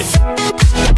it.